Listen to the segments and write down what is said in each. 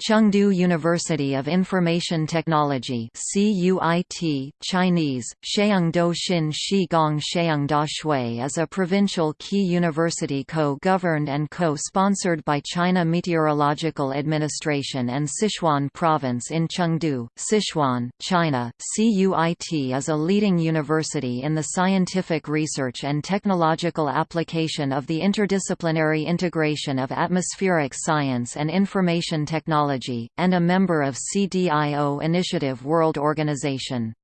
Chengdu University of Information Technology CUIT, Chinese, Sheungdo Xin Shi Gong Sheungda Shui is a provincial key university co-governed and co-sponsored by China Meteorological Administration and Sichuan Province in Chengdu, Sichuan, China. CUIT is a leading university in the scientific research and technological application of the interdisciplinary integration of atmospheric science and information technology Technology, and a member of CDIO Initiative World Organization.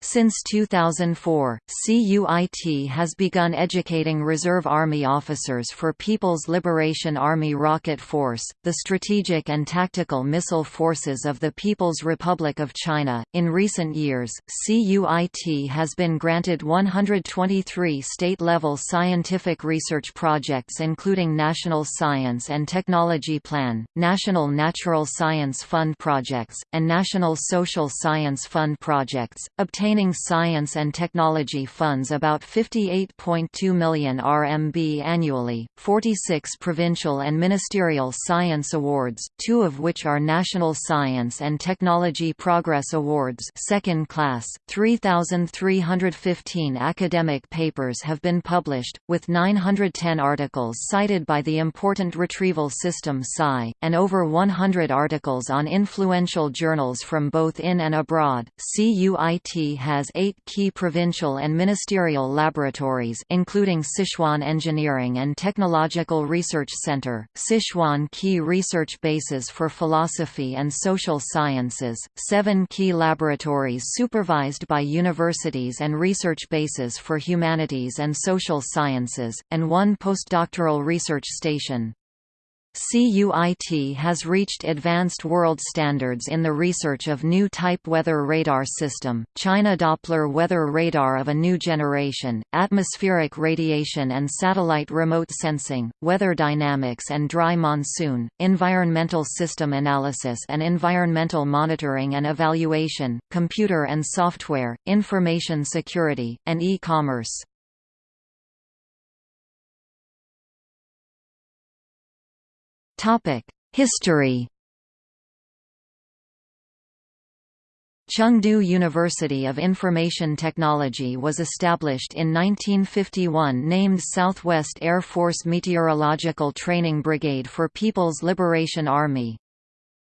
Since 2004, CUIT has begun educating Reserve Army officers for People's Liberation Army Rocket Force, the strategic and tactical missile forces of the People's Republic of China. In recent years, CUIT has been granted 123 state level scientific research projects, including National Science and Technology Plan, National Natural Science Fund projects, and National Social Science Fund projects, obtaining obtaining science and technology funds about 58.2 million RMB annually, 46 provincial and ministerial science awards, two of which are National Science and Technology Progress Awards second class, 3,315 academic papers have been published, with 910 articles cited by the Important Retrieval System SCI, and over 100 articles on influential journals from both in and abroad. CUIT has eight key provincial and ministerial laboratories including Sichuan Engineering and Technological Research Center, Sichuan Key Research Bases for Philosophy and Social Sciences, seven key laboratories supervised by universities and research bases for humanities and social sciences, and one postdoctoral research station. CUIT has reached advanced world standards in the research of new type weather radar system, China Doppler weather radar of a new generation, atmospheric radiation and satellite remote sensing, weather dynamics and dry monsoon, environmental system analysis and environmental monitoring and evaluation, computer and software, information security, and e-commerce. History Chengdu University of Information Technology was established in 1951 named Southwest Air Force Meteorological Training Brigade for People's Liberation Army.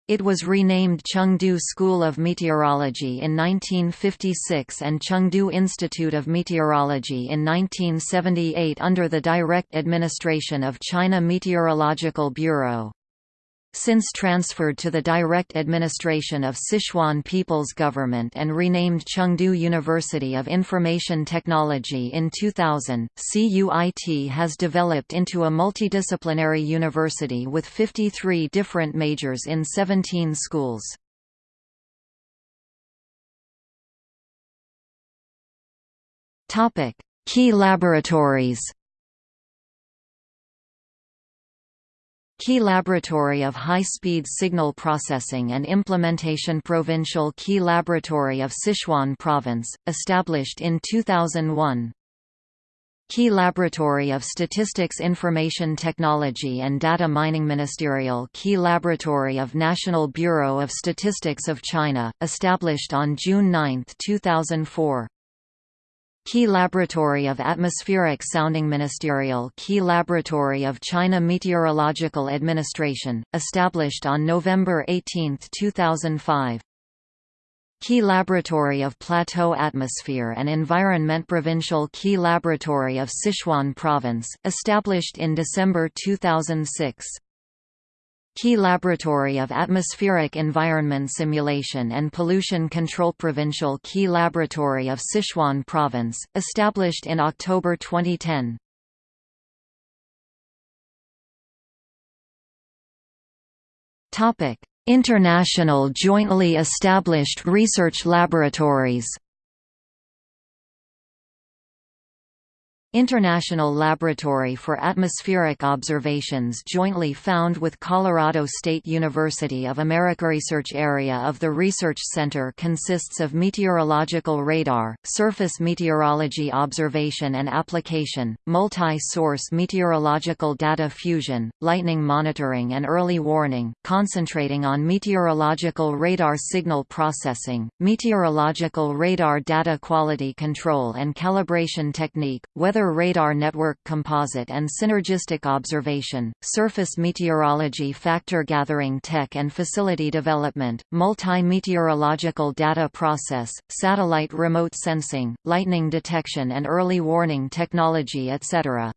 It was renamed Chengdu School of Meteorology in 1956 and Chengdu Institute of Meteorology in 1978 under the direct administration of China Meteorological Bureau. Since transferred to the direct administration of Sichuan People's Government and renamed Chengdu University of Information Technology in 2000, CUIT has developed into a multidisciplinary university with 53 different majors in 17 schools. Key laboratories Key Laboratory of High-Speed Signal Processing and Implementation Provincial Key Laboratory of Sichuan Province, established in 2001 Key Laboratory of Statistics Information Technology and Data Mining Ministerial Key Laboratory of National Bureau of Statistics of China, established on June 9, 2004 Key Laboratory of Atmospheric Sounding Ministerial Key Laboratory of China Meteorological Administration, established on November 18, 2005 Key Laboratory of Plateau Atmosphere and Environment Provincial Key Laboratory of Sichuan Province, established in December 2006 Key Laboratory of Atmospheric Environment Simulation and Pollution Control Provincial Key Laboratory of Sichuan Province, established in October 2010. International jointly established research laboratories International Laboratory for Atmospheric Observations jointly found with Colorado State University of America Research area of the Research Center consists of meteorological radar, surface meteorology observation and application, multi-source meteorological data fusion, lightning monitoring and early warning, concentrating on meteorological radar signal processing, meteorological radar data quality control and calibration technique, weather radar network composite and synergistic observation, surface meteorology factor gathering tech and facility development, multi-meteorological data process, satellite remote sensing, lightning detection and early warning technology etc.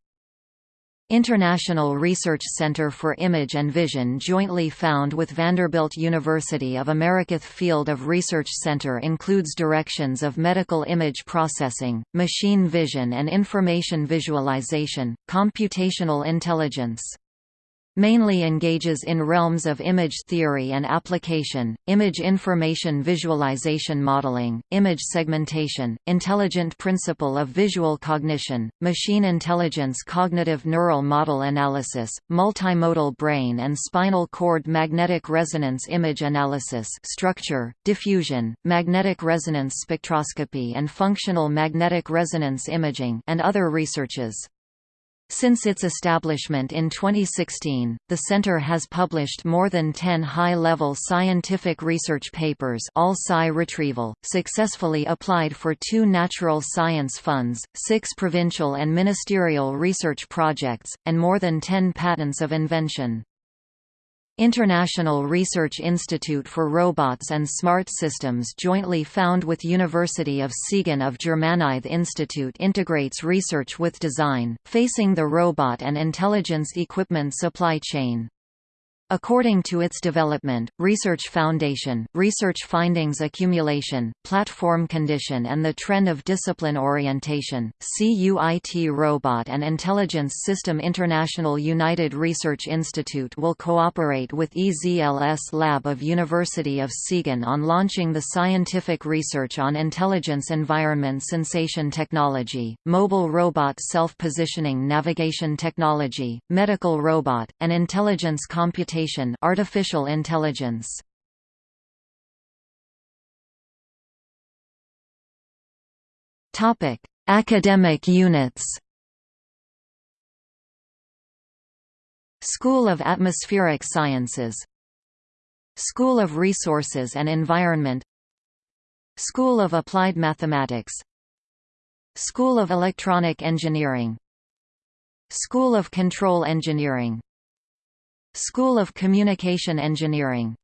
International Research Center for Image and Vision jointly found with Vanderbilt University of America Field of Research Center includes directions of medical image processing, machine vision and information visualization, computational intelligence mainly engages in realms of image theory and application, image information visualization modeling, image segmentation, intelligent principle of visual cognition, machine intelligence cognitive neural model analysis, multimodal brain and spinal cord magnetic resonance image analysis structure, diffusion, magnetic resonance spectroscopy and functional magnetic resonance imaging and other researches. Since its establishment in 2016, the center has published more than 10 high-level scientific research papers all SCI retrieval, successfully applied for two natural science funds, six provincial and ministerial research projects, and more than 10 patents of invention. International Research Institute for Robots and Smart Systems jointly found with University of Siegen of Germany the Institute integrates research with design, facing the robot and intelligence equipment supply chain. According to its development, research foundation, research findings accumulation, platform condition and the trend of discipline orientation, CUIT Robot and Intelligence System International United Research Institute will cooperate with EZLS Lab of University of Siegen on launching the scientific research on intelligence environment sensation technology, mobile robot self-positioning navigation technology, medical robot, and intelligence artificial intelligence. Topic: Academic units. School of Atmospheric Sciences. School of Resources and Environment. School of Applied Mathematics. School of Electronic Engineering. School of Control Engineering School of Communication Engineering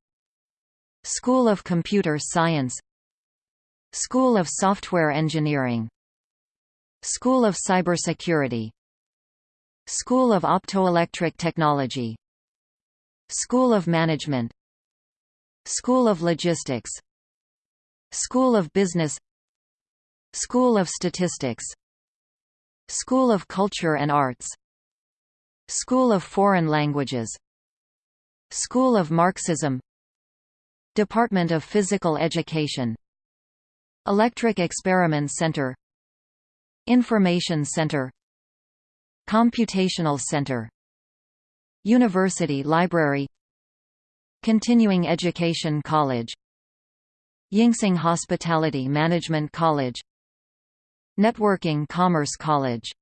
School of Computer Science School of Software Engineering School of Cybersecurity School of Optoelectric Technology School of Management School of Logistics School of Business School of Statistics School of Culture and Arts School of Foreign Languages School of Marxism. Department of Physical Education. Electric Experiment Center. Information Center. Computational Center. University Library. Continuing Education College. Yingxing Hospitality Management College. Networking Commerce College